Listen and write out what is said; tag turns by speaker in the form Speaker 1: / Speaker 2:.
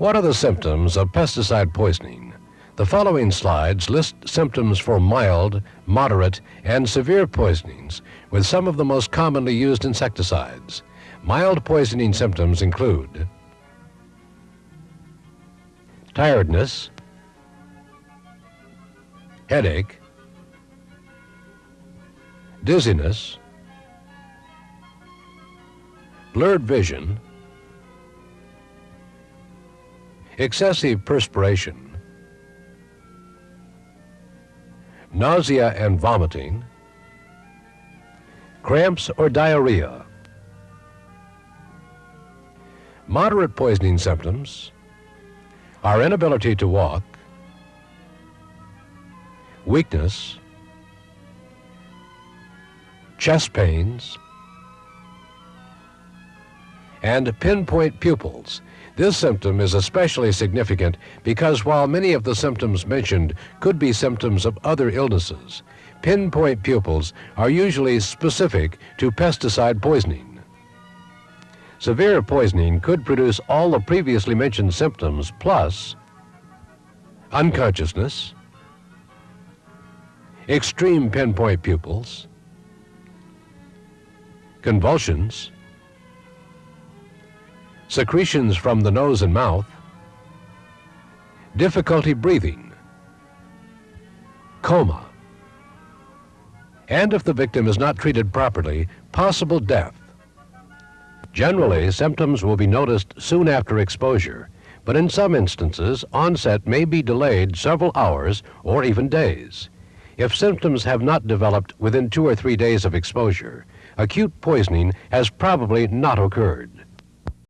Speaker 1: What are the symptoms of pesticide poisoning? The following slides list symptoms for mild, moderate, and severe poisonings with some of the most commonly used insecticides. Mild poisoning symptoms include tiredness, headache, dizziness, blurred vision, excessive perspiration, nausea and vomiting, cramps or diarrhea. Moderate poisoning symptoms our inability to walk, weakness, chest pains, and pinpoint pupils. This symptom is especially significant because while many of the symptoms mentioned could be symptoms of other illnesses, pinpoint pupils are usually specific to pesticide poisoning. Severe poisoning could produce all the previously mentioned symptoms plus unconsciousness, extreme pinpoint pupils, convulsions, secretions from the nose and mouth, difficulty breathing, coma, and if the victim is not treated properly, possible death. Generally, symptoms will be noticed soon after exposure, but in some instances, onset may be delayed several hours or even days. If symptoms have not developed within two or three days of exposure, acute poisoning has probably not occurred.